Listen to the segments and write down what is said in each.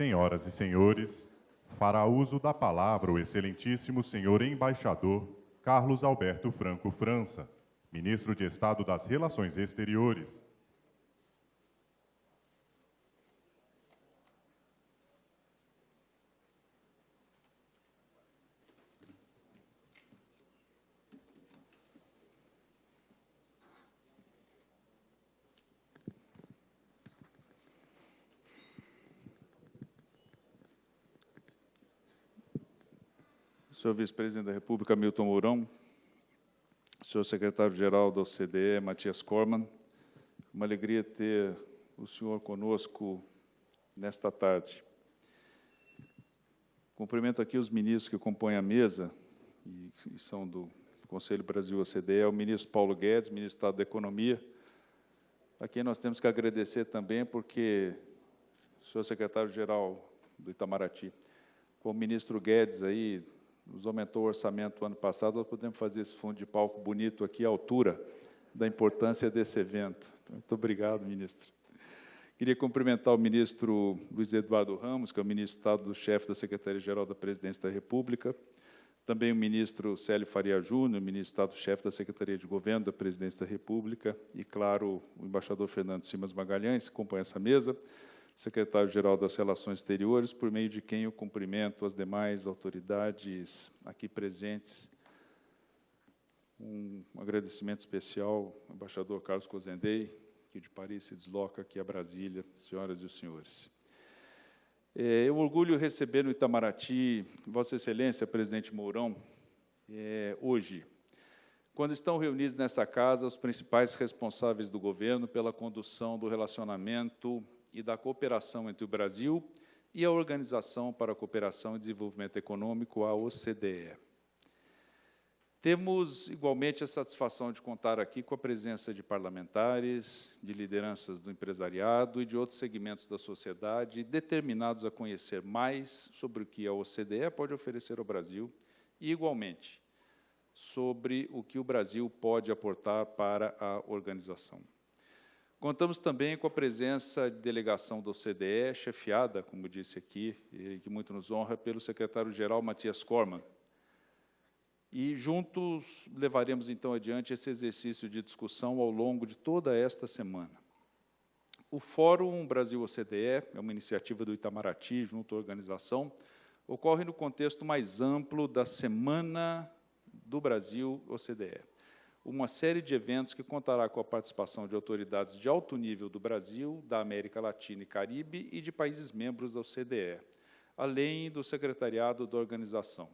Senhoras e senhores, fará uso da palavra o excelentíssimo senhor embaixador Carlos Alberto Franco França, ministro de Estado das Relações Exteriores. Senhor vice-presidente da República, Milton Mourão, senhor secretário-geral da OCDE, Matias Corman, uma alegria ter o senhor conosco nesta tarde. Cumprimento aqui os ministros que compõem a mesa, e, são do Conselho Brasil-OCDE, é o ministro Paulo Guedes, ministro do Estado da Economia, a quem nós temos que agradecer também, porque o senhor secretário-geral do Itamaraty, com o ministro Guedes aí, nos aumentou o orçamento ano passado, nós podemos fazer esse fundo de palco bonito aqui à altura da importância desse evento. Então, muito obrigado, ministro. Queria cumprimentar o ministro Luiz Eduardo Ramos, que é o ministro de Estado do chefe da Secretaria-Geral da Presidência da República, também o ministro Célio Faria Júnior, ministro Estado-chefe da Secretaria de Governo da Presidência da República, e, claro, o embaixador Fernando Simas Magalhães, que compõe essa mesa, secretário-geral das Relações Exteriores, por meio de quem eu cumprimento as demais autoridades aqui presentes. Um agradecimento especial ao embaixador Carlos Cozendei, que de Paris se desloca aqui a Brasília, senhoras e senhores. É, eu orgulho receber no Itamaraty, Vossa Excelência, presidente Mourão, é, hoje, quando estão reunidos nessa casa os principais responsáveis do governo pela condução do relacionamento e da cooperação entre o Brasil e a Organização para a Cooperação e Desenvolvimento Econômico, a OCDE. Temos igualmente a satisfação de contar aqui com a presença de parlamentares, de lideranças do empresariado e de outros segmentos da sociedade determinados a conhecer mais sobre o que a OCDE pode oferecer ao Brasil e, igualmente, sobre o que o Brasil pode aportar para a organização. Contamos também com a presença de delegação do CDE, chefiada, como disse aqui, e que muito nos honra, pelo secretário-geral Matias Corman. E juntos levaremos, então, adiante esse exercício de discussão ao longo de toda esta semana. O Fórum Brasil-OCDE é uma iniciativa do Itamaraty, junto à organização, ocorre no contexto mais amplo da Semana do Brasil-OCDE uma série de eventos que contará com a participação de autoridades de alto nível do Brasil, da América Latina e Caribe e de países membros da OCDE, além do secretariado da organização.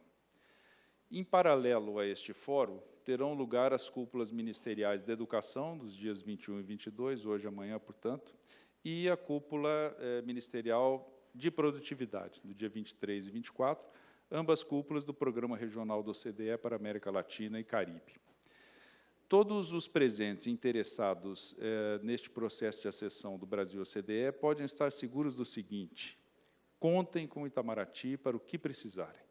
Em paralelo a este fórum, terão lugar as cúpulas ministeriais de educação, dos dias 21 e 22, hoje e amanhã, portanto, e a cúpula eh, ministerial de produtividade, do dia 23 e 24, ambas cúpulas do Programa Regional do OCDE para América Latina e Caribe. Todos os presentes interessados eh, neste processo de acessão do Brasil ao CDE podem estar seguros do seguinte, contem com o Itamaraty para o que precisarem.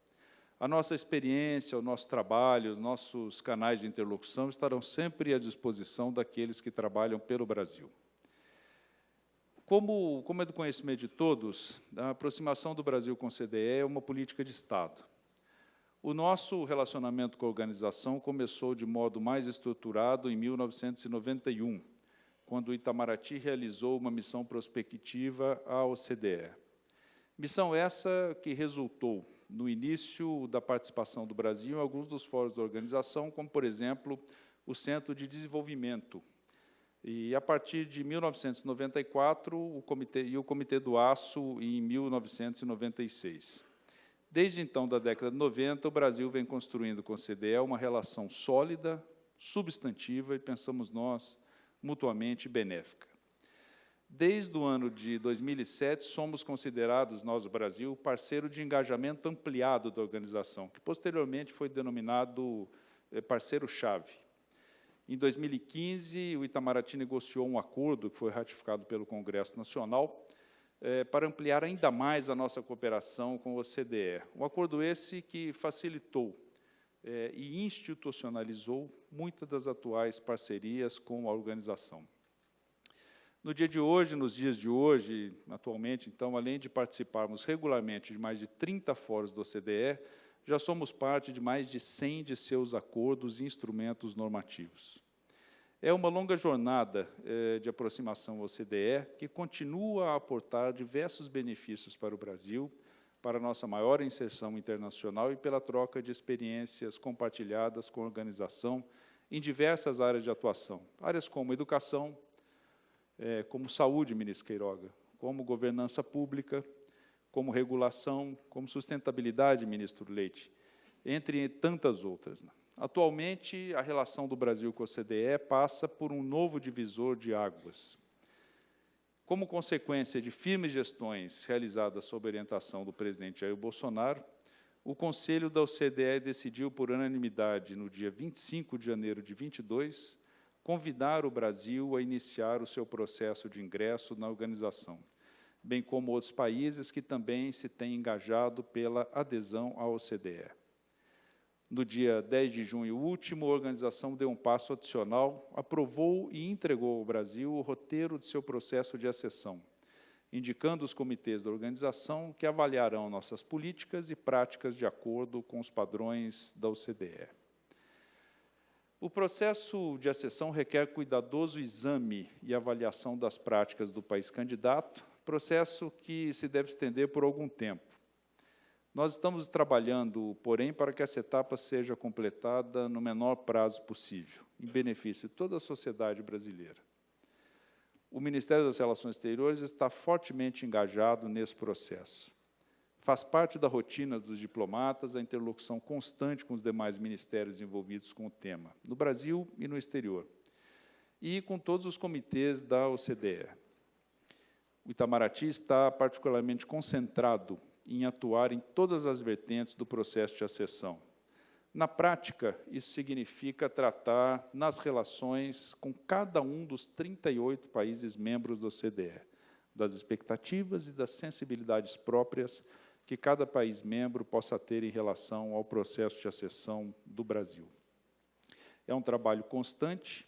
A nossa experiência, o nosso trabalho, os nossos canais de interlocução estarão sempre à disposição daqueles que trabalham pelo Brasil. Como, como é do conhecimento de todos, a aproximação do Brasil com o CDE é uma política de Estado. O nosso relacionamento com a organização começou de modo mais estruturado em 1991, quando o Itamaraty realizou uma missão prospectiva à OCDE. Missão essa que resultou no início da participação do Brasil em alguns dos fóruns da organização, como, por exemplo, o Centro de Desenvolvimento. E, a partir de 1994, o Comitê, e o Comitê do Aço em 1996. Desde então, da década de 90, o Brasil vem construindo com o CDE uma relação sólida, substantiva e, pensamos nós, mutuamente benéfica. Desde o ano de 2007, somos considerados, nós, o Brasil, parceiro de engajamento ampliado da organização, que posteriormente foi denominado eh, parceiro-chave. Em 2015, o Itamaraty negociou um acordo que foi ratificado pelo Congresso Nacional, é, para ampliar ainda mais a nossa cooperação com o OCDE. Um acordo esse que facilitou é, e institucionalizou muitas das atuais parcerias com a organização. No dia de hoje, nos dias de hoje, atualmente, então, além de participarmos regularmente de mais de 30 fóruns do OCDE, já somos parte de mais de 100 de seus acordos e instrumentos normativos. É uma longa jornada eh, de aproximação ao OCDE que continua a aportar diversos benefícios para o Brasil, para nossa maior inserção internacional e pela troca de experiências compartilhadas com a organização em diversas áreas de atuação, áreas como educação, é, como saúde, ministro Queiroga, como governança pública, como regulação, como sustentabilidade, ministro Leite, entre tantas outras. Né? Atualmente, a relação do Brasil com a OCDE passa por um novo divisor de águas. Como consequência de firmes gestões realizadas sob orientação do presidente Jair Bolsonaro, o Conselho da OCDE decidiu, por unanimidade, no dia 25 de janeiro de 22, convidar o Brasil a iniciar o seu processo de ingresso na organização, bem como outros países que também se têm engajado pela adesão à OCDE. No dia 10 de junho último, a organização deu um passo adicional, aprovou e entregou ao Brasil o roteiro de seu processo de acessão, indicando os comitês da organização que avaliarão nossas políticas e práticas de acordo com os padrões da OCDE. O processo de acessão requer cuidadoso exame e avaliação das práticas do país candidato, processo que se deve estender por algum tempo. Nós estamos trabalhando, porém, para que essa etapa seja completada no menor prazo possível, em benefício de toda a sociedade brasileira. O Ministério das Relações Exteriores está fortemente engajado nesse processo. Faz parte da rotina dos diplomatas a interlocução constante com os demais ministérios envolvidos com o tema, no Brasil e no exterior, e com todos os comitês da OCDE. O Itamaraty está particularmente concentrado em atuar em todas as vertentes do processo de acessão. Na prática, isso significa tratar nas relações com cada um dos 38 países membros da OCDE, das expectativas e das sensibilidades próprias que cada país membro possa ter em relação ao processo de acessão do Brasil. É um trabalho constante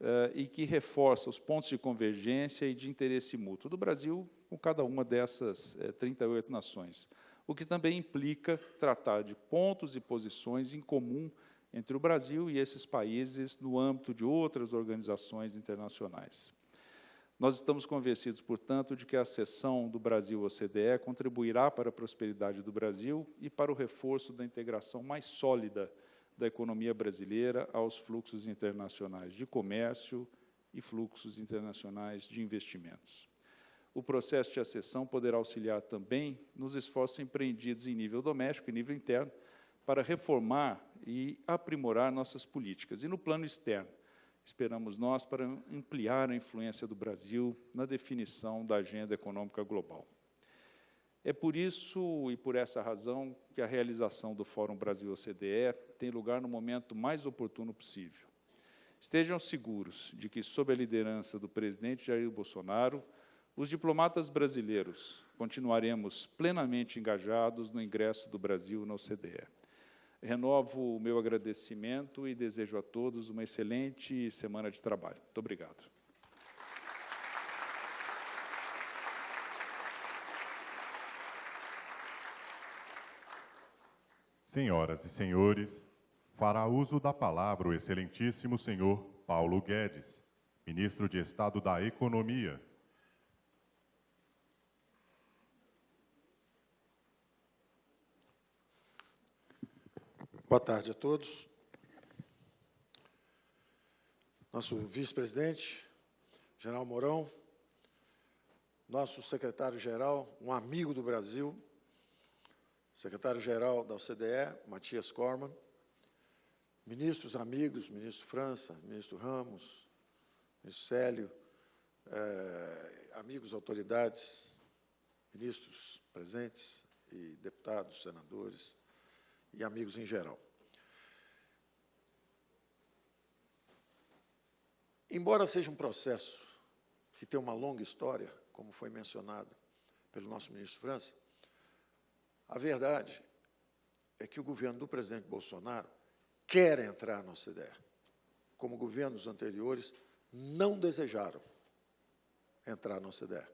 uh, e que reforça os pontos de convergência e de interesse mútuo do Brasil com cada uma dessas eh, 38 nações, o que também implica tratar de pontos e posições em comum entre o Brasil e esses países no âmbito de outras organizações internacionais. Nós estamos convencidos, portanto, de que a cessão do Brasil à OCDE contribuirá para a prosperidade do Brasil e para o reforço da integração mais sólida da economia brasileira aos fluxos internacionais de comércio e fluxos internacionais de investimentos. O processo de acessão poderá auxiliar também nos esforços empreendidos em nível doméstico e nível interno para reformar e aprimorar nossas políticas. E no plano externo, esperamos nós, para ampliar a influência do Brasil na definição da agenda econômica global. É por isso e por essa razão que a realização do Fórum Brasil-OCDE tem lugar no momento mais oportuno possível. Estejam seguros de que, sob a liderança do presidente Jair Bolsonaro, os diplomatas brasileiros continuaremos plenamente engajados no ingresso do Brasil na OCDE. Renovo o meu agradecimento e desejo a todos uma excelente semana de trabalho. Muito obrigado. Senhoras e senhores, fará uso da palavra o excelentíssimo senhor Paulo Guedes, ministro de Estado da Economia, Boa tarde a todos. Nosso vice-presidente, General Mourão, nosso secretário-geral, um amigo do Brasil, secretário-geral da OCDE, Matias Corman, ministros amigos, ministro França, ministro Ramos, ministro Célio, eh, amigos autoridades, ministros presentes e deputados, senadores, e amigos em geral. Embora seja um processo que tem uma longa história, como foi mencionado pelo nosso ministro França, a verdade é que o governo do presidente Bolsonaro quer entrar na OCDE, como governos anteriores não desejaram. entrar na OCDE.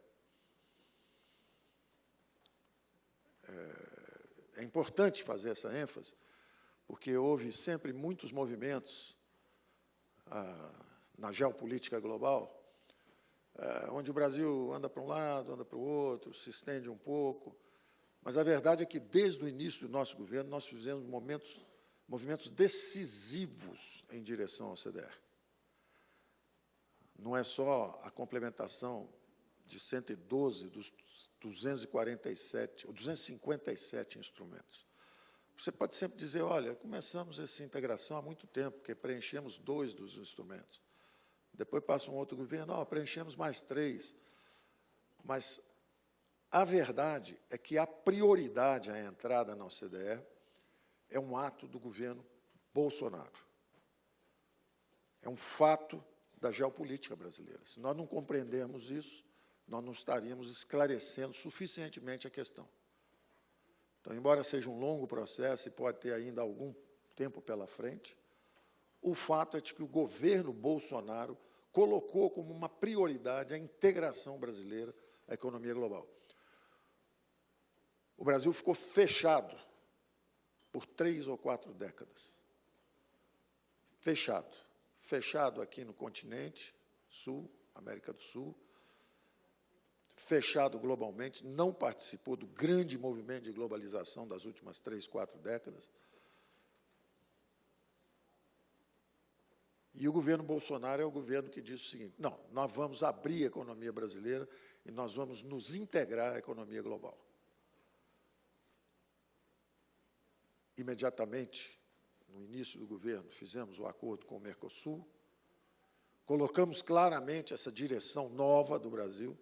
É, é importante fazer essa ênfase, porque houve sempre muitos movimentos ah, na geopolítica global, ah, onde o Brasil anda para um lado, anda para o outro, se estende um pouco, mas a verdade é que, desde o início do nosso governo, nós fizemos momentos, movimentos decisivos em direção ao CDR. Não é só a complementação de 112 dos 247, ou 257 instrumentos. Você pode sempre dizer, olha, começamos essa integração há muito tempo, porque preenchemos dois dos instrumentos. Depois passa um outro governo, oh, preenchemos mais três. Mas a verdade é que a prioridade à entrada na OCDE é um ato do governo Bolsonaro. É um fato da geopolítica brasileira. Se nós não compreendermos isso, nós não estaríamos esclarecendo suficientemente a questão. Então, embora seja um longo processo e pode ter ainda algum tempo pela frente, o fato é de que o governo Bolsonaro colocou como uma prioridade a integração brasileira à economia global. O Brasil ficou fechado por três ou quatro décadas. Fechado. Fechado aqui no continente sul, América do Sul, fechado globalmente, não participou do grande movimento de globalização das últimas três, quatro décadas. E o governo Bolsonaro é o governo que diz o seguinte: não, nós vamos abrir a economia brasileira e nós vamos nos integrar à economia global. Imediatamente, no início do governo, fizemos o acordo com o Mercosul, colocamos claramente essa direção nova do Brasil.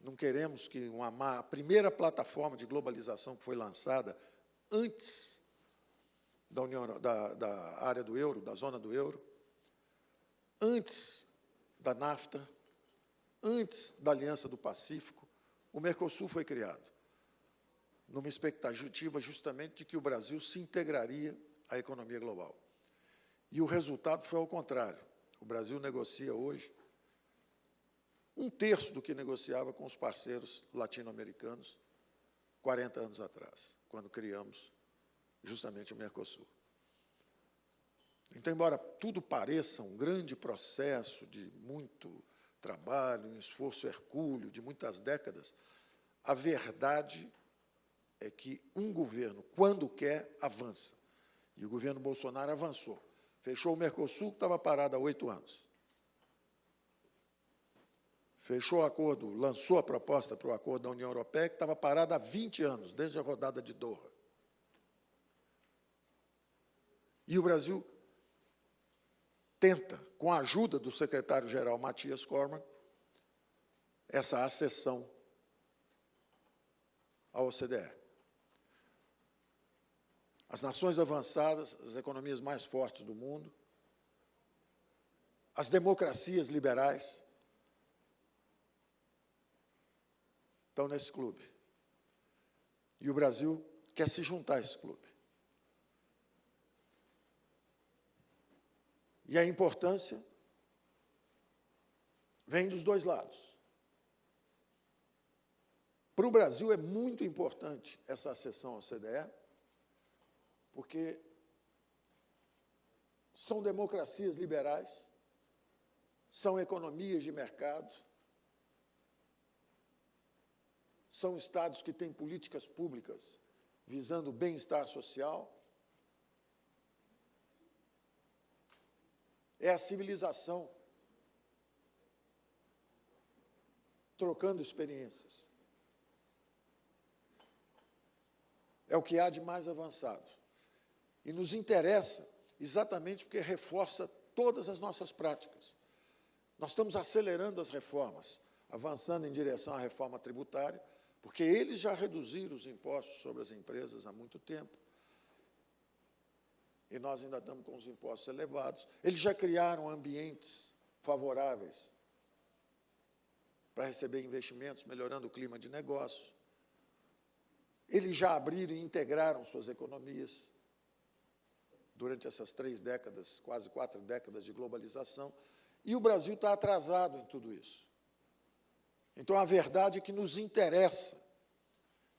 Não queremos que uma, a primeira plataforma de globalização que foi lançada antes da, União, da, da área do euro, da zona do euro, antes da NAFTA, antes da Aliança do Pacífico, o Mercosul foi criado numa expectativa justamente de que o Brasil se integraria à economia global. E o resultado foi ao contrário. O Brasil negocia hoje um terço do que negociava com os parceiros latino-americanos 40 anos atrás, quando criamos justamente o Mercosul. Então, embora tudo pareça um grande processo de muito trabalho, um esforço hercúleo de muitas décadas, a verdade é que um governo, quando quer, avança. E o governo Bolsonaro avançou. Fechou o Mercosul, que estava parado há oito anos. Fechou o acordo, lançou a proposta para o acordo da União Europeia, que estava parado há 20 anos, desde a rodada de Doha. E o Brasil tenta, com a ajuda do secretário-geral Matias Corman, essa acessão à OCDE. As nações avançadas, as economias mais fortes do mundo, as democracias liberais, estão nesse clube. E o Brasil quer se juntar a esse clube. E a importância vem dos dois lados. Para o Brasil é muito importante essa acessão ao CDE, porque são democracias liberais, são economias de mercado, são estados que têm políticas públicas visando o bem-estar social. É a civilização trocando experiências. É o que há de mais avançado. E nos interessa exatamente porque reforça todas as nossas práticas. Nós estamos acelerando as reformas, avançando em direção à reforma tributária, porque eles já reduziram os impostos sobre as empresas há muito tempo. E nós ainda estamos com os impostos elevados. Eles já criaram ambientes favoráveis para receber investimentos, melhorando o clima de negócio. Eles já abriram e integraram suas economias durante essas três décadas, quase quatro décadas de globalização, e o Brasil está atrasado em tudo isso. Então, a verdade é que nos interessa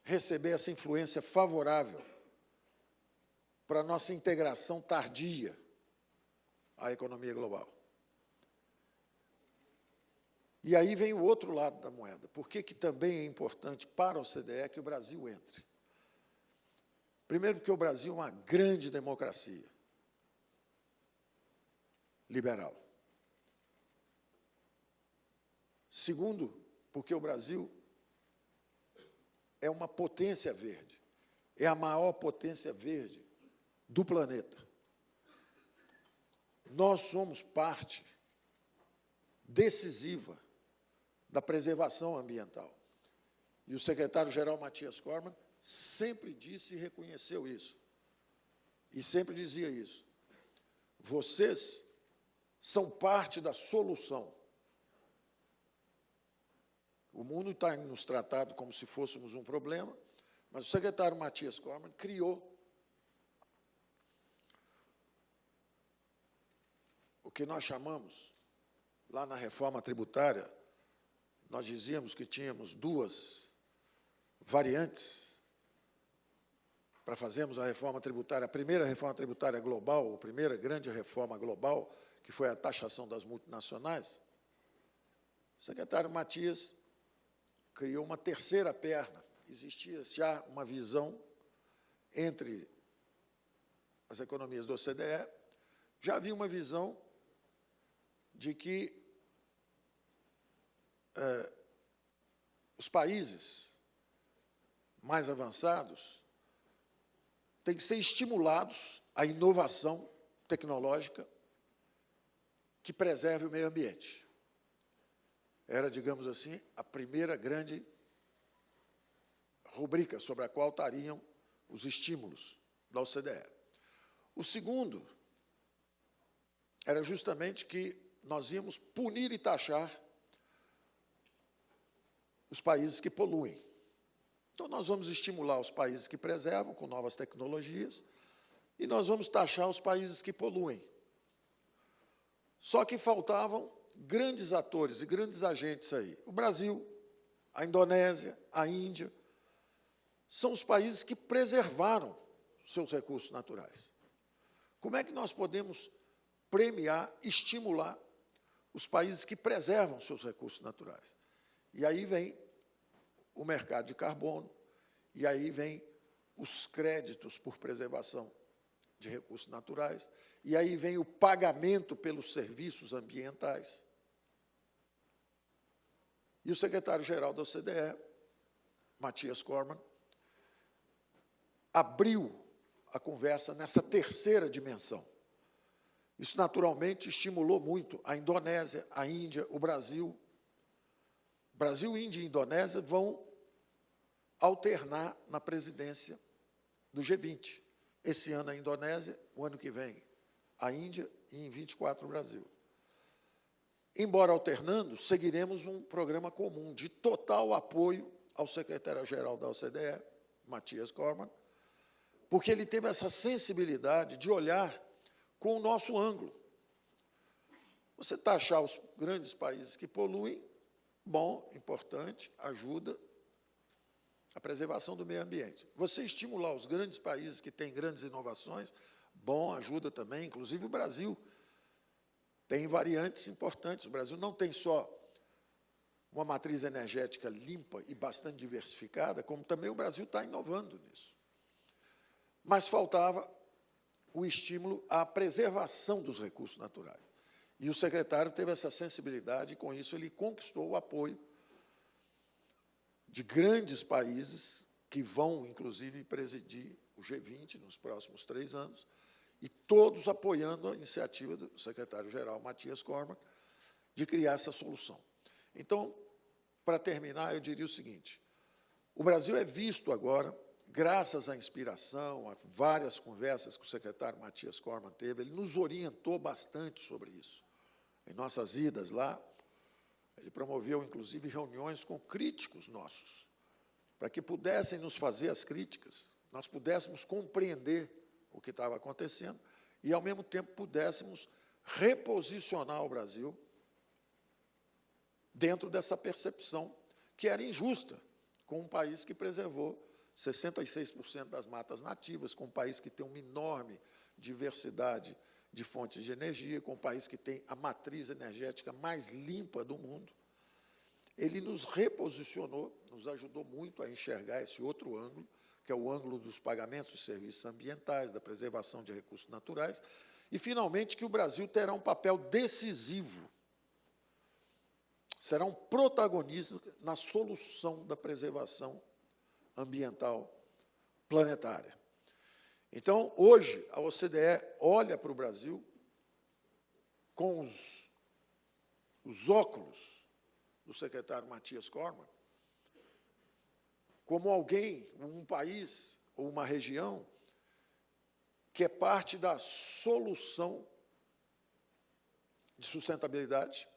receber essa influência favorável para a nossa integração tardia à economia global. E aí vem o outro lado da moeda. Por que, que também é importante para a OCDE que o Brasil entre? Primeiro, porque o Brasil é uma grande democracia liberal. Segundo, porque o Brasil é uma potência verde, é a maior potência verde do planeta. Nós somos parte decisiva da preservação ambiental. E o secretário-geral Matias Corman sempre disse e reconheceu isso. E sempre dizia isso. Vocês são parte da solução. O mundo está nos tratado como se fôssemos um problema, mas o secretário Matias Corman criou o que nós chamamos, lá na reforma tributária, nós dizíamos que tínhamos duas variantes para fazermos a reforma tributária, a primeira reforma tributária global, a primeira grande reforma global, que foi a taxação das multinacionais, o secretário Matias criou uma terceira perna. Existia já uma visão entre as economias do OCDE, já havia uma visão de que eh, os países mais avançados têm que ser estimulados à inovação tecnológica que preserve o meio ambiente. Era, digamos assim, a primeira grande rubrica sobre a qual estariam os estímulos da OCDE. O segundo era justamente que nós íamos punir e taxar os países que poluem. Então, nós vamos estimular os países que preservam com novas tecnologias e nós vamos taxar os países que poluem. Só que faltavam grandes atores e grandes agentes aí. O Brasil, a Indonésia, a Índia, são os países que preservaram seus recursos naturais. Como é que nós podemos premiar, estimular os países que preservam seus recursos naturais? E aí vem o mercado de carbono, e aí vem os créditos por preservação de recursos naturais, e aí vem o pagamento pelos serviços ambientais. E o secretário-geral da OCDE, Matias Corman, abriu a conversa nessa terceira dimensão. Isso, naturalmente, estimulou muito a Indonésia, a Índia, o Brasil, Brasil, Índia e Indonésia vão alternar na presidência do G20. Esse ano a Indonésia, o ano que vem a Índia e em 24 o Brasil. Embora alternando, seguiremos um programa comum de total apoio ao secretário-geral da OCDE, Matias Corman, porque ele teve essa sensibilidade de olhar com o nosso ângulo. Você taxar os grandes países que poluem bom, importante, ajuda a preservação do meio ambiente. Você estimular os grandes países que têm grandes inovações, bom, ajuda também, inclusive o Brasil tem variantes importantes. O Brasil não tem só uma matriz energética limpa e bastante diversificada, como também o Brasil está inovando nisso. Mas faltava o estímulo à preservação dos recursos naturais. E o secretário teve essa sensibilidade e, com isso, ele conquistou o apoio de grandes países que vão, inclusive, presidir o G20 nos próximos três anos, e todos apoiando a iniciativa do secretário-geral Matias Corman de criar essa solução. Então, para terminar, eu diria o seguinte, o Brasil é visto agora, graças à inspiração, a várias conversas que o secretário Matias Corman teve, ele nos orientou bastante sobre isso em nossas idas lá, ele promoveu, inclusive, reuniões com críticos nossos, para que pudessem nos fazer as críticas, nós pudéssemos compreender o que estava acontecendo e, ao mesmo tempo, pudéssemos reposicionar o Brasil dentro dessa percepção que era injusta com um país que preservou 66% das matas nativas, com um país que tem uma enorme diversidade de fontes de energia, com um país que tem a matriz energética mais limpa do mundo. Ele nos reposicionou, nos ajudou muito a enxergar esse outro ângulo, que é o ângulo dos pagamentos de serviços ambientais, da preservação de recursos naturais, e, finalmente, que o Brasil terá um papel decisivo, será um protagonista na solução da preservação ambiental planetária. Então, hoje, a OCDE olha para o Brasil com os, os óculos do secretário Matias Corman, como alguém, um país ou uma região que é parte da solução de sustentabilidade.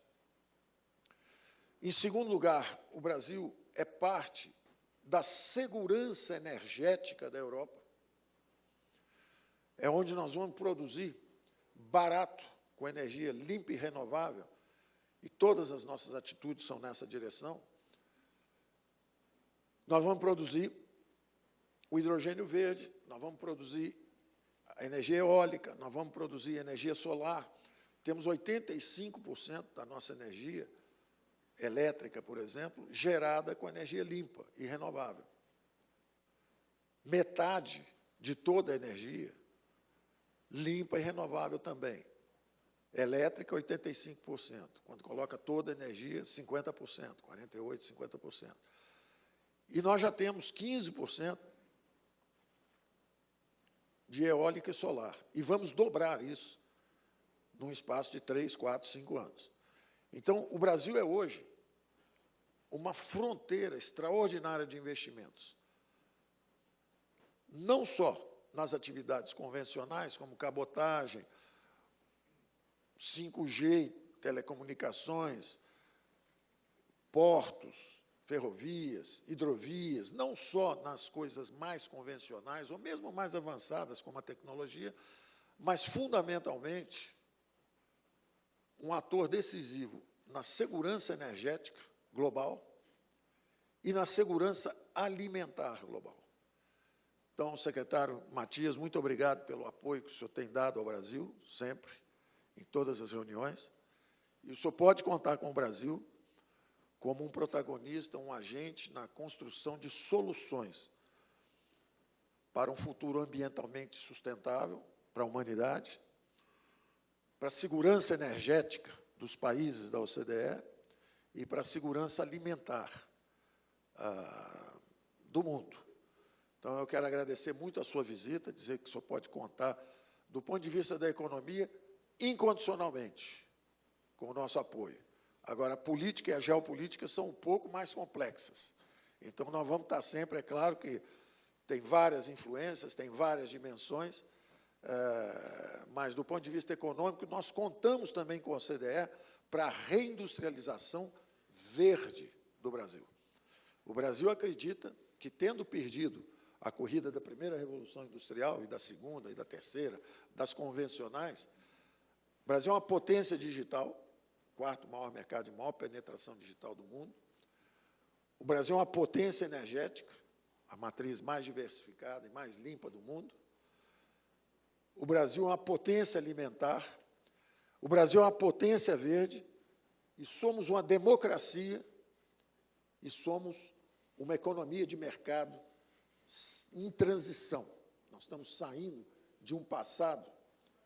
Em segundo lugar, o Brasil é parte da segurança energética da Europa. É onde nós vamos produzir barato, com energia limpa e renovável, e todas as nossas atitudes são nessa direção. Nós vamos produzir o hidrogênio verde, nós vamos produzir a energia eólica, nós vamos produzir energia solar. Temos 85% da nossa energia elétrica, por exemplo, gerada com energia limpa e renovável. Metade de toda a energia limpa e renovável também. Elétrica, 85%. Quando coloca toda a energia, 50%, 48%, 50%. E nós já temos 15% de eólica e solar. E vamos dobrar isso num espaço de 3, 4, 5 anos. Então, o Brasil é hoje uma fronteira extraordinária de investimentos. Não só nas atividades convencionais, como cabotagem, 5G, telecomunicações, portos, ferrovias, hidrovias, não só nas coisas mais convencionais, ou mesmo mais avançadas, como a tecnologia, mas, fundamentalmente, um ator decisivo na segurança energética global e na segurança alimentar global. Então, secretário Matias, muito obrigado pelo apoio que o senhor tem dado ao Brasil, sempre, em todas as reuniões. E o senhor pode contar com o Brasil como um protagonista, um agente na construção de soluções para um futuro ambientalmente sustentável para a humanidade, para a segurança energética dos países da OCDE e para a segurança alimentar ah, do mundo. Então, eu quero agradecer muito a sua visita, dizer que o senhor pode contar, do ponto de vista da economia, incondicionalmente, com o nosso apoio. Agora, a política e a geopolítica são um pouco mais complexas. Então, nós vamos estar sempre, é claro que tem várias influências, tem várias dimensões, é, mas do ponto de vista econômico, nós contamos também com a OCDE para a reindustrialização verde do Brasil. O Brasil acredita que, tendo perdido a corrida da primeira revolução industrial e da segunda e da terceira, das convencionais, o Brasil é uma potência digital, quarto maior mercado de maior penetração digital do mundo. O Brasil é uma potência energética, a matriz mais diversificada e mais limpa do mundo. O Brasil é uma potência alimentar. O Brasil é uma potência verde. E somos uma democracia e somos uma economia de mercado em transição. Nós estamos saindo de um passado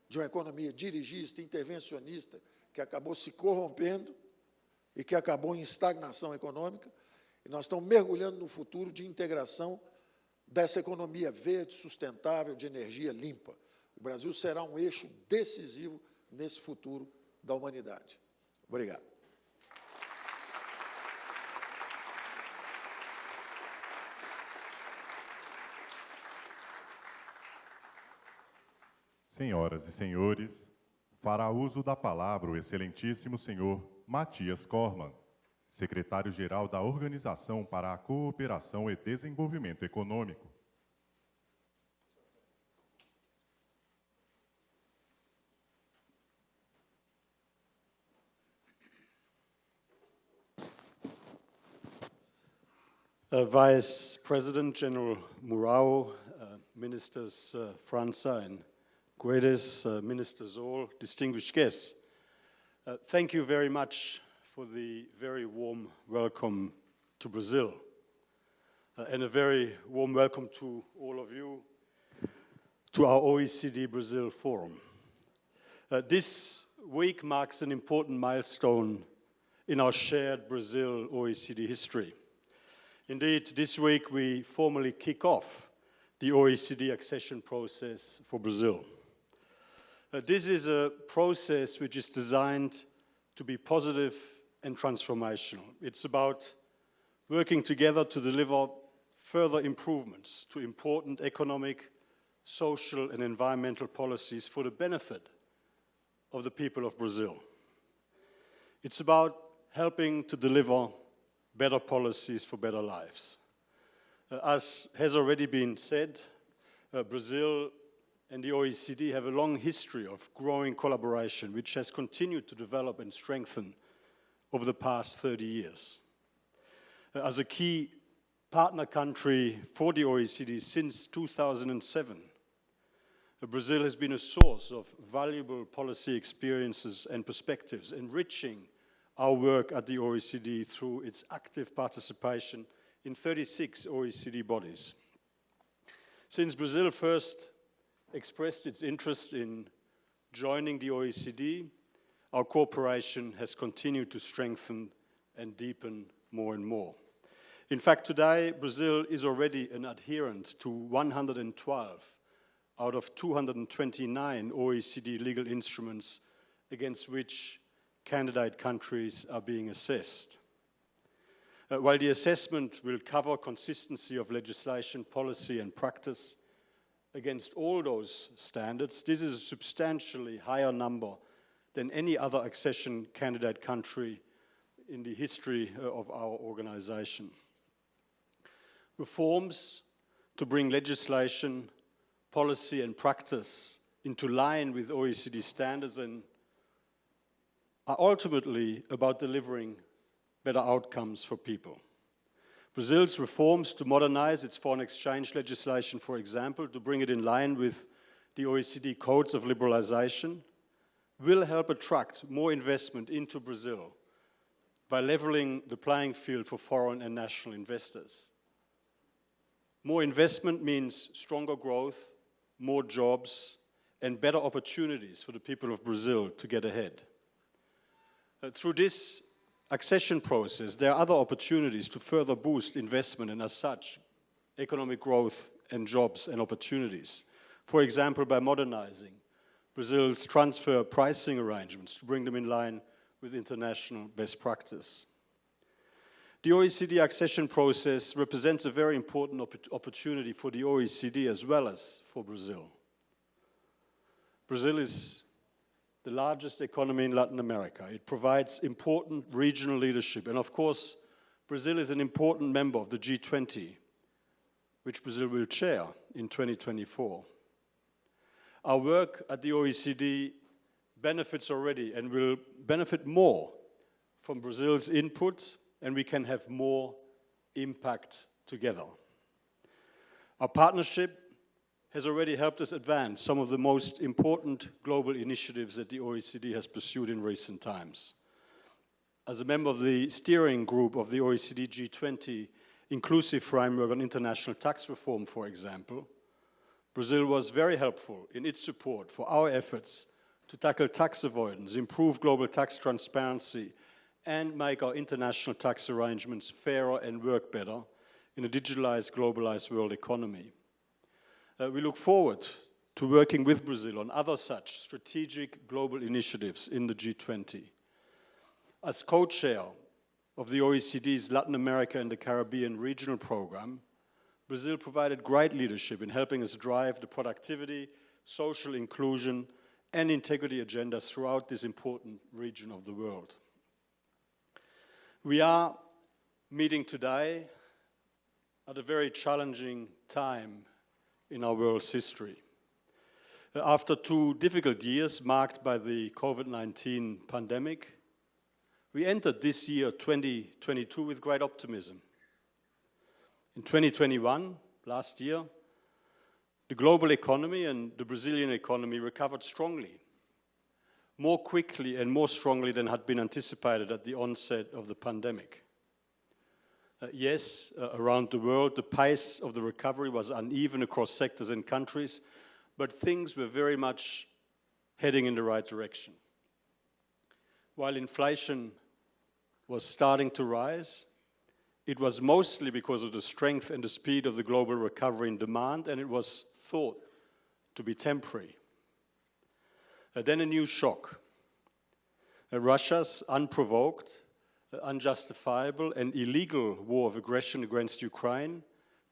de uma economia dirigista, intervencionista, que acabou se corrompendo e que acabou em estagnação econômica, e nós estamos mergulhando no futuro de integração dessa economia verde, sustentável, de energia limpa. O Brasil será um eixo decisivo nesse futuro da humanidade. Obrigado. Senhoras e senhores, fará uso da palavra o excelentíssimo senhor Matias Corman, secretário-geral da Organização para a Cooperação e Desenvolvimento Econômico. uh, Vice President General Murao, uh, Ministers uh, Franza and Guedes, uh, Zoll, distinguished guests. Uh, thank you very much for the very warm welcome to Brazil. Uh, and a very warm welcome to all of you to our OECD Brazil Forum. Uh, this week marks an important milestone in our shared Brazil OECD history. Indeed, this week we formally kick off the OECD accession process for Brazil. Uh, this is a process which is designed to be positive and transformational. It's about working together to deliver further improvements to important economic, social and environmental policies for the benefit of the people of Brazil. It's about helping to deliver better policies for better lives. Uh, as has already been said, uh, Brazil and the OECD have a long history of growing collaboration, which has continued to develop and strengthen over the past 30 years. Uh, as a key partner country for the OECD since 2007, uh, Brazil has been a source of valuable policy experiences and perspectives, enriching our work at the OECD through its active participation in 36 OECD bodies. Since Brazil first expressed its interest in joining the OECD, our cooperation has continued to strengthen and deepen more and more. In fact, today, Brazil is already an adherent to 112 out of 229 OECD legal instruments against which candidate countries are being assessed. Uh, while the assessment will cover consistency of legislation, policy and practice, against all those standards, this is a substantially higher number than any other accession candidate country in the history uh, of our organization. Reforms to bring legislation, policy and practice into line with OECD standards and are ultimately about delivering better outcomes for people. Brazil's reforms to modernize its foreign exchange legislation, for example, to bring it in line with the OECD codes of liberalization, will help attract more investment into Brazil by leveling the playing field for foreign and national investors. More investment means stronger growth, more jobs, and better opportunities for the people of Brazil to get ahead. Uh, through this accession process, there are other opportunities to further boost investment and as such, economic growth and jobs and opportunities. For example, by modernizing Brazil's transfer pricing arrangements to bring them in line with international best practice. The OECD accession process represents a very important opp opportunity for the OECD as well as for Brazil. Brazil is the largest economy in Latin America. It provides important regional leadership. And of course, Brazil is an important member of the G20, which Brazil will chair in 2024. Our work at the OECD benefits already and will benefit more from Brazil's input and we can have more impact together. Our partnership has already helped us advance some of the most important global initiatives that the OECD has pursued in recent times. As a member of the steering group of the OECD G20 inclusive framework on international tax reform, for example, Brazil was very helpful in its support for our efforts to tackle tax avoidance, improve global tax transparency, and make our international tax arrangements fairer and work better in a digitalized, globalized world economy. Uh, we look forward to working with Brazil on other such strategic global initiatives in the G20. As co-chair of the OECD's Latin America and the Caribbean Regional Program, Brazil provided great leadership in helping us drive the productivity, social inclusion, and integrity agendas throughout this important region of the world. We are meeting today at a very challenging time in our world's history. Uh, after two difficult years marked by the COVID-19 pandemic, we entered this year 2022 with great optimism. In 2021, last year, the global economy and the Brazilian economy recovered strongly, more quickly and more strongly than had been anticipated at the onset of the pandemic. Uh, yes, uh, around the world, the pace of the recovery was uneven across sectors and countries, but things were very much heading in the right direction. While inflation was starting to rise, it was mostly because of the strength and the speed of the global recovery in demand, and it was thought to be temporary. Uh, then a new shock. Uh, Russia's unprovoked, unjustifiable, and illegal war of aggression against Ukraine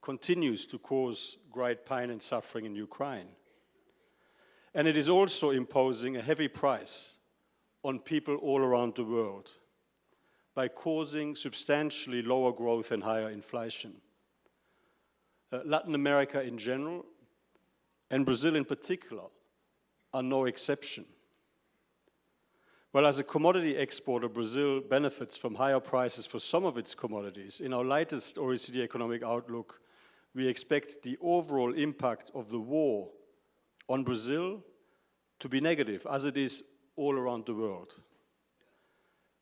continues to cause great pain and suffering in Ukraine. And it is also imposing a heavy price on people all around the world by causing substantially lower growth and higher inflation. Uh, Latin America in general and Brazil in particular, are no exception. Well, as a commodity exporter, Brazil benefits from higher prices for some of its commodities. In our latest OECD economic outlook, we expect the overall impact of the war on Brazil to be negative, as it is all around the world.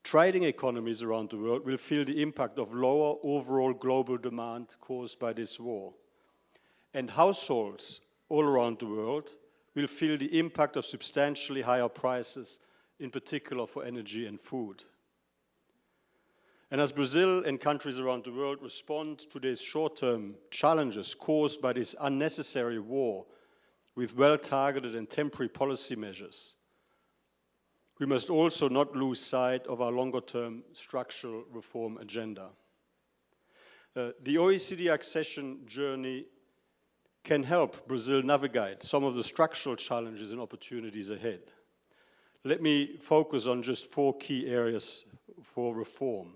Trading economies around the world will feel the impact of lower overall global demand caused by this war. And households all around the world will feel the impact of substantially higher prices, in particular for energy and food. And as Brazil and countries around the world respond to these short-term challenges caused by this unnecessary war with well-targeted and temporary policy measures, we must also not lose sight of our longer-term structural reform agenda. Uh, the OECD accession journey can help Brazil navigate some of the structural challenges and opportunities ahead. Let me focus on just four key areas for reform.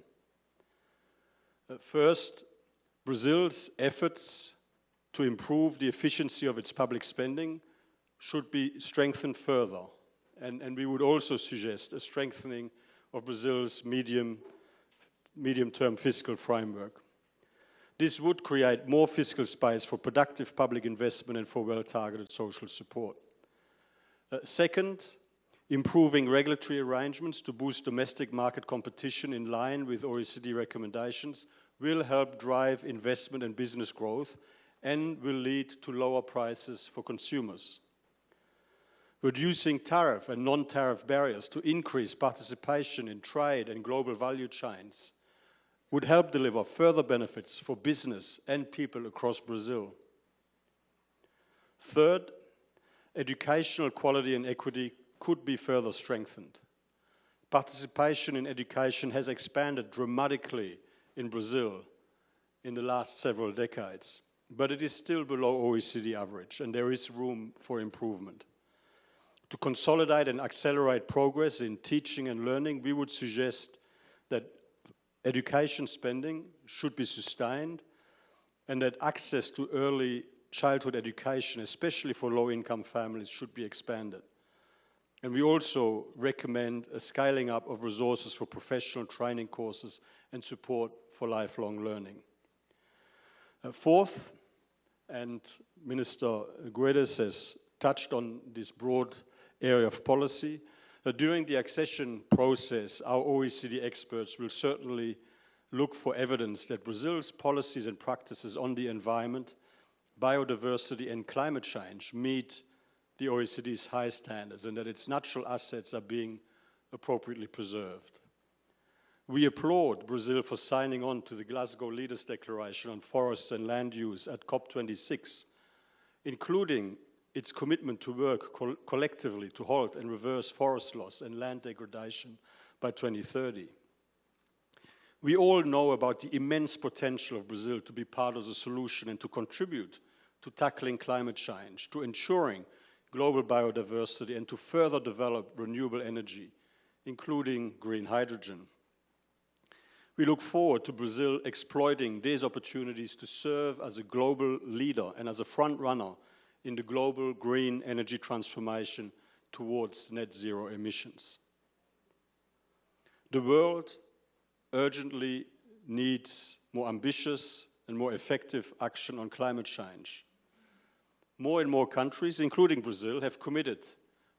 Uh, first, Brazil's efforts to improve the efficiency of its public spending should be strengthened further. And, and we would also suggest a strengthening of Brazil's medium, medium-term fiscal framework. This would create more fiscal space for productive public investment and for well-targeted social support. Uh, second, improving regulatory arrangements to boost domestic market competition in line with OECD recommendations will help drive investment and business growth and will lead to lower prices for consumers. Reducing tariff and non-tariff barriers to increase participation in trade and global value chains would help deliver further benefits for business and people across Brazil. Third, educational quality and equity could be further strengthened. Participation in education has expanded dramatically in Brazil in the last several decades, but it is still below OECD average and there is room for improvement. To consolidate and accelerate progress in teaching and learning, we would suggest that education spending should be sustained and that access to early childhood education, especially for low-income families, should be expanded. And we also recommend a scaling up of resources for professional training courses and support for lifelong learning. Uh, fourth, and Minister Guedes has touched on this broad area of policy, that during the accession process, our OECD experts will certainly look for evidence that Brazil's policies and practices on the environment, biodiversity and climate change meet the OECD's high standards and that its natural assets are being appropriately preserved. We applaud Brazil for signing on to the Glasgow Leaders Declaration on Forests and Land Use at COP26, including its commitment to work co collectively to halt and reverse forest loss and land degradation by 2030. We all know about the immense potential of Brazil to be part of the solution and to contribute to tackling climate change, to ensuring global biodiversity and to further develop renewable energy, including green hydrogen. We look forward to Brazil exploiting these opportunities to serve as a global leader and as a front runner in the global green energy transformation towards net zero emissions. The world urgently needs more ambitious and more effective action on climate change. More and more countries, including Brazil, have committed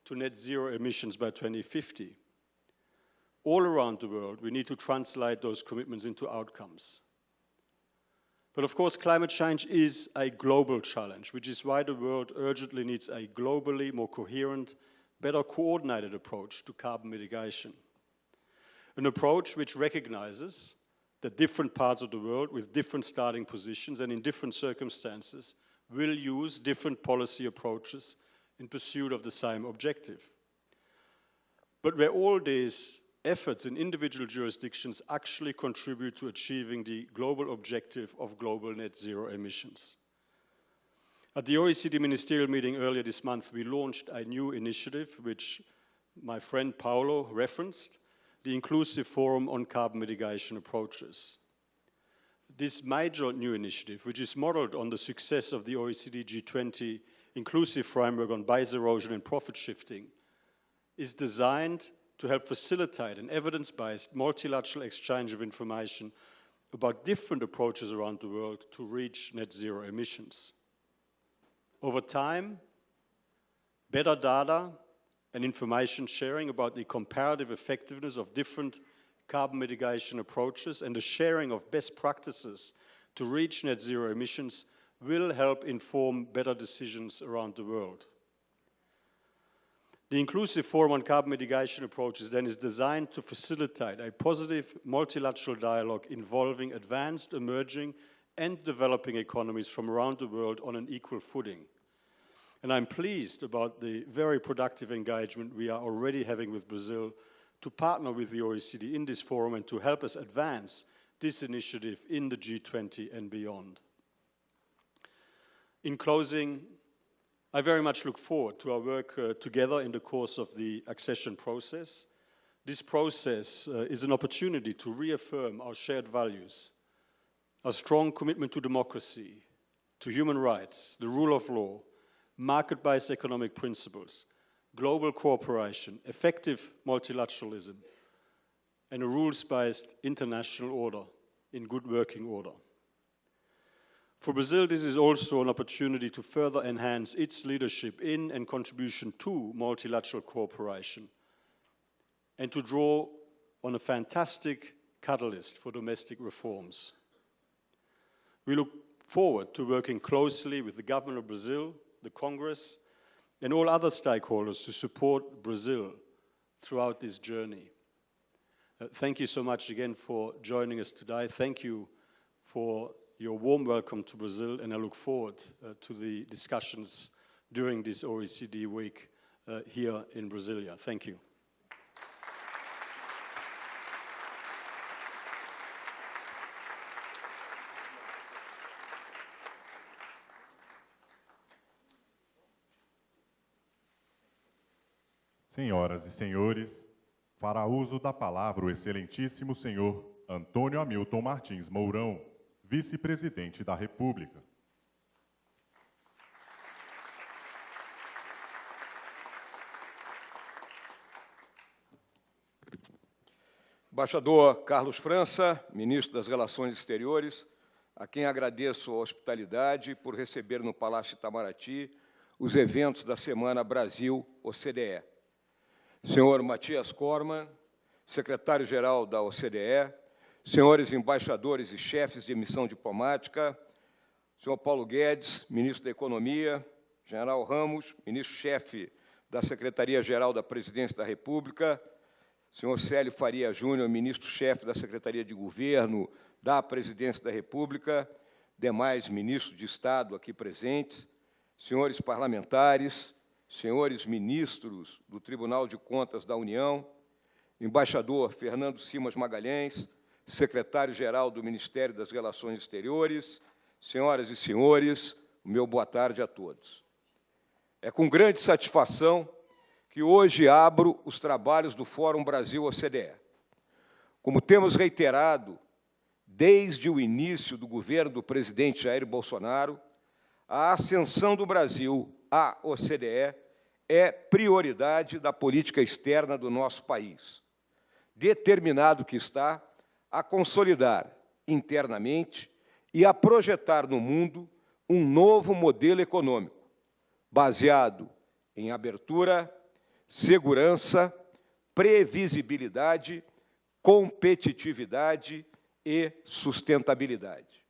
to net zero emissions by 2050. All around the world, we need to translate those commitments into outcomes. But of course, climate change is a global challenge, which is why the world urgently needs a globally more coherent, better coordinated approach to carbon mitigation. An approach which recognizes that different parts of the world with different starting positions and in different circumstances will use different policy approaches in pursuit of the same objective. But where all these efforts in individual jurisdictions actually contribute to achieving the global objective of global net zero emissions. At the OECD ministerial meeting earlier this month, we launched a new initiative, which my friend Paolo referenced, the Inclusive Forum on Carbon Mitigation Approaches. This major new initiative, which is modeled on the success of the OECD G20 Inclusive Framework on Base Erosion and Profit Shifting, is designed to help facilitate an evidence-based multilateral exchange of information about different approaches around the world to reach net zero emissions. Over time, better data and information sharing about the comparative effectiveness of different carbon mitigation approaches and the sharing of best practices to reach net zero emissions will help inform better decisions around the world. The inclusive forum on carbon mitigation approaches then is designed to facilitate a positive multilateral dialogue involving advanced, emerging and developing economies from around the world on an equal footing. And I'm pleased about the very productive engagement we are already having with Brazil to partner with the OECD in this forum and to help us advance this initiative in the G20 and beyond. In closing, I very much look forward to our work uh, together in the course of the accession process. This process uh, is an opportunity to reaffirm our shared values, our strong commitment to democracy, to human rights, the rule of law, market-based economic principles, global cooperation, effective multilateralism, and a rules-based international order in good working order. For Brazil, this is also an opportunity to further enhance its leadership in and contribution to multilateral cooperation and to draw on a fantastic catalyst for domestic reforms. We look forward to working closely with the government of Brazil, the Congress, and all other stakeholders to support Brazil throughout this journey. Uh, thank you so much again for joining us today. Thank you for your warm welcome to Brazil, and I look forward uh, to the discussions during this OECD week uh, here in Brasilia. Thank you. Senhoras e senhores, fará uso da palavra o excelentíssimo senhor Antônio Hamilton Martins Mourão, vice-presidente da República. Embaixador Carlos França, ministro das Relações Exteriores, a quem agradeço a hospitalidade por receber no Palácio Itamaraty os eventos da Semana Brasil-OCDE. Senhor Matias Corman, secretário-geral da OCDE, senhores embaixadores e chefes de missão diplomática, senhor Paulo Guedes, ministro da Economia, general Ramos, ministro-chefe da Secretaria-Geral da Presidência da República, senhor Célio Faria Júnior, ministro-chefe da Secretaria de Governo da Presidência da República, demais ministros de Estado aqui presentes, senhores parlamentares, senhores ministros do Tribunal de Contas da União, embaixador Fernando Simas Magalhães, secretário-geral do Ministério das Relações Exteriores, senhoras e senhores, o meu boa tarde a todos. É com grande satisfação que hoje abro os trabalhos do Fórum Brasil-OCDE. Como temos reiterado desde o início do governo do presidente Jair Bolsonaro, a ascensão do Brasil à OCDE é prioridade da política externa do nosso país. Determinado que está a consolidar internamente e a projetar no mundo um novo modelo econômico, baseado em abertura, segurança, previsibilidade, competitividade e sustentabilidade.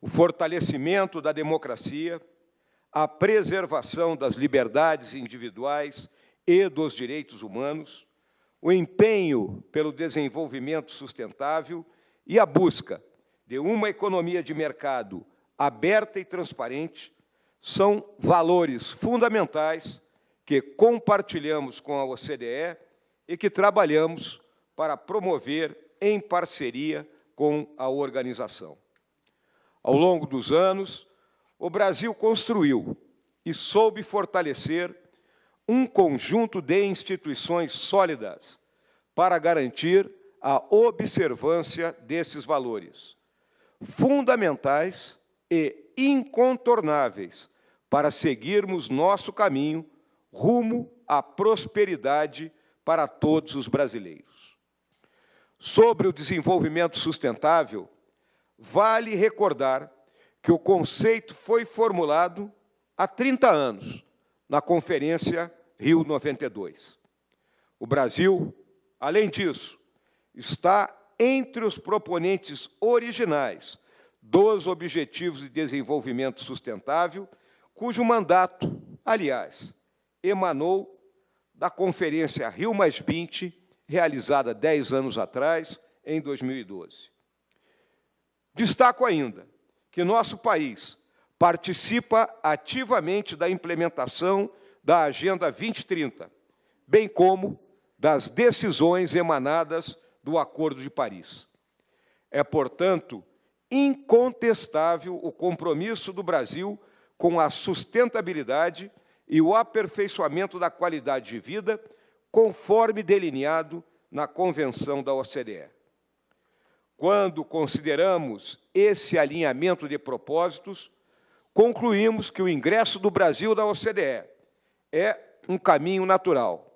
O fortalecimento da democracia, a preservação das liberdades individuais e dos direitos humanos, o empenho pelo desenvolvimento sustentável e a busca de uma economia de mercado aberta e transparente são valores fundamentais que compartilhamos com a OCDE e que trabalhamos para promover em parceria com a organização. Ao longo dos anos, o Brasil construiu e soube fortalecer um conjunto de instituições sólidas para garantir a observância desses valores, fundamentais e incontornáveis para seguirmos nosso caminho rumo à prosperidade para todos os brasileiros. Sobre o desenvolvimento sustentável, vale recordar que o conceito foi formulado há 30 anos, na Conferência Rio 92. O Brasil, além disso, está entre os proponentes originais dos Objetivos de Desenvolvimento Sustentável, cujo mandato, aliás, emanou da Conferência Rio realizada dez anos atrás, em 2012. Destaco ainda que nosso país participa ativamente da implementação da Agenda 2030, bem como das decisões emanadas do Acordo de Paris. É, portanto, incontestável o compromisso do Brasil com a sustentabilidade e o aperfeiçoamento da qualidade de vida, conforme delineado na Convenção da OCDE. Quando consideramos esse alinhamento de propósitos, concluímos que o ingresso do Brasil na OCDE é um caminho natural.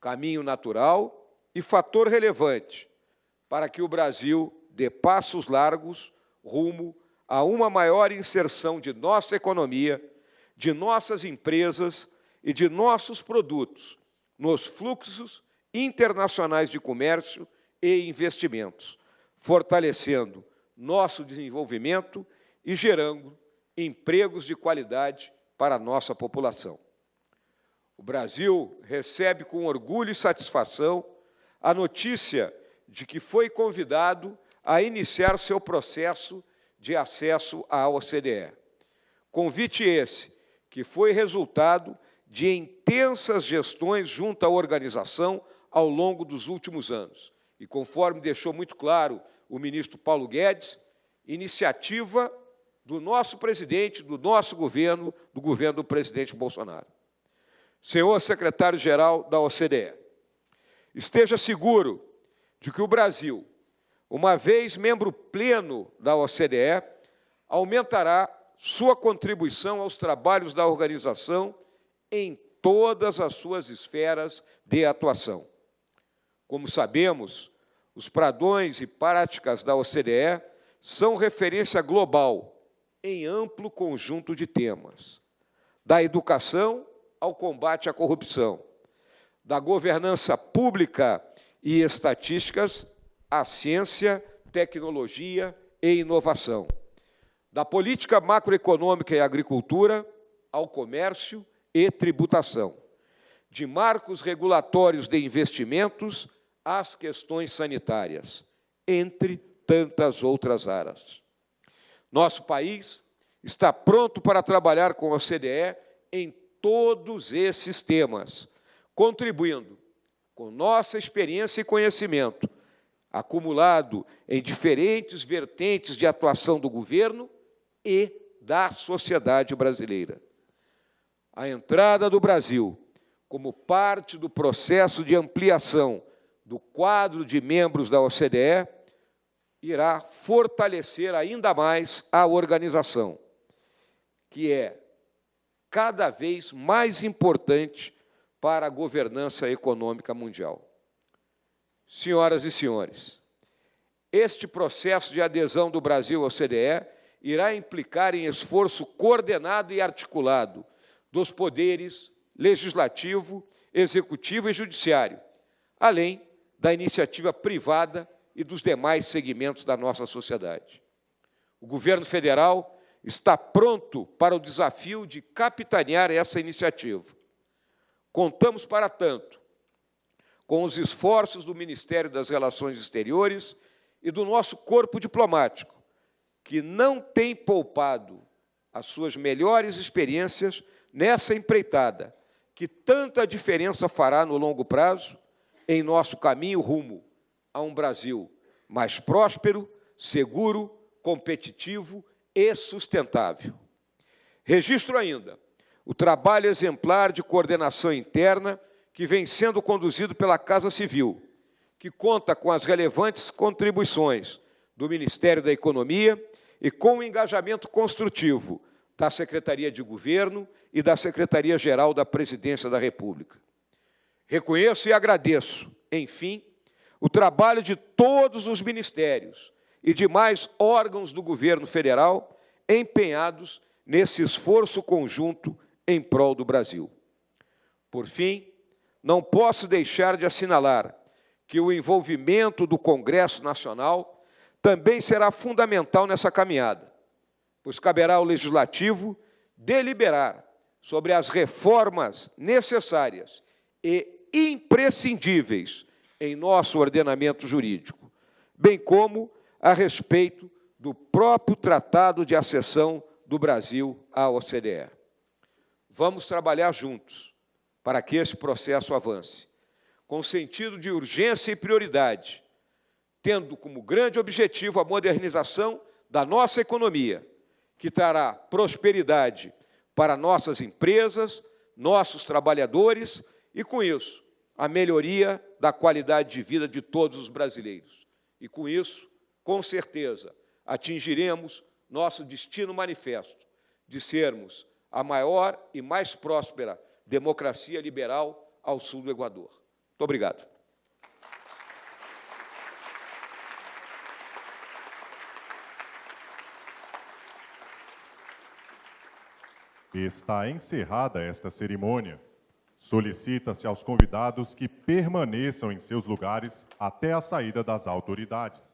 Caminho natural e fator relevante para que o Brasil dê passos largos rumo a uma maior inserção de nossa economia, de nossas empresas e de nossos produtos nos fluxos internacionais de comércio e investimentos, fortalecendo nosso desenvolvimento e gerando empregos de qualidade para a nossa população. O Brasil recebe com orgulho e satisfação a notícia de que foi convidado a iniciar seu processo de acesso à OCDE. Convite esse que foi resultado de intensas gestões junto à organização ao longo dos últimos anos. E conforme deixou muito claro o ministro Paulo Guedes, iniciativa do nosso presidente, do nosso governo, do governo do presidente Bolsonaro. Senhor secretário-geral da OCDE, esteja seguro de que o Brasil uma vez membro pleno da OCDE, aumentará sua contribuição aos trabalhos da organização em todas as suas esferas de atuação. Como sabemos, os pradões e práticas da OCDE são referência global em amplo conjunto de temas, da educação ao combate à corrupção, da governança pública e estatísticas à ciência, tecnologia e inovação. Da política macroeconômica e agricultura ao comércio e tributação. De marcos regulatórios de investimentos às questões sanitárias, entre tantas outras áreas. Nosso país está pronto para trabalhar com a OCDE em todos esses temas, contribuindo com nossa experiência e conhecimento acumulado em diferentes vertentes de atuação do governo e da sociedade brasileira. A entrada do Brasil como parte do processo de ampliação do quadro de membros da OCDE irá fortalecer ainda mais a organização, que é cada vez mais importante para a governança econômica mundial. Senhoras e senhores, este processo de adesão do Brasil ao OCDE irá implicar em esforço coordenado e articulado dos poderes legislativo, executivo e judiciário, além da iniciativa privada e dos demais segmentos da nossa sociedade. O governo federal está pronto para o desafio de capitanear essa iniciativa. Contamos, para tanto, com os esforços do Ministério das Relações Exteriores e do nosso corpo diplomático, que não tem poupado as suas melhores experiências nessa empreitada, que tanta diferença fará no longo prazo em nosso caminho rumo a um Brasil mais próspero, seguro, competitivo e sustentável. Registro ainda o trabalho exemplar de coordenação interna que vem sendo conduzido pela Casa Civil, que conta com as relevantes contribuições do Ministério da Economia e com o engajamento construtivo da Secretaria de Governo e da Secretaria-Geral da Presidência da República. Reconheço e agradeço, enfim, o trabalho de todos os ministérios e demais órgãos do governo federal empenhados nesse esforço conjunto em prol do Brasil. Por fim, não posso deixar de assinalar que o envolvimento do Congresso Nacional também será fundamental nessa caminhada, pois caberá ao Legislativo deliberar sobre as reformas necessárias e imprescindíveis em nosso ordenamento jurídico, bem como a respeito do próprio Tratado de Acessão do Brasil à OCDE. Vamos trabalhar juntos para que esse processo avance, com sentido de urgência e prioridade, tendo como grande objetivo a modernização da nossa economia, que trará prosperidade para nossas empresas, nossos trabalhadores e, com isso, a melhoria da qualidade de vida de todos os brasileiros. E, com isso, com certeza, atingiremos nosso destino manifesto de sermos a maior e mais próspera democracia liberal ao sul do Equador. Muito obrigado. Está encerrada esta cerimônia. Solicita-se aos convidados que permaneçam em seus lugares até a saída das autoridades.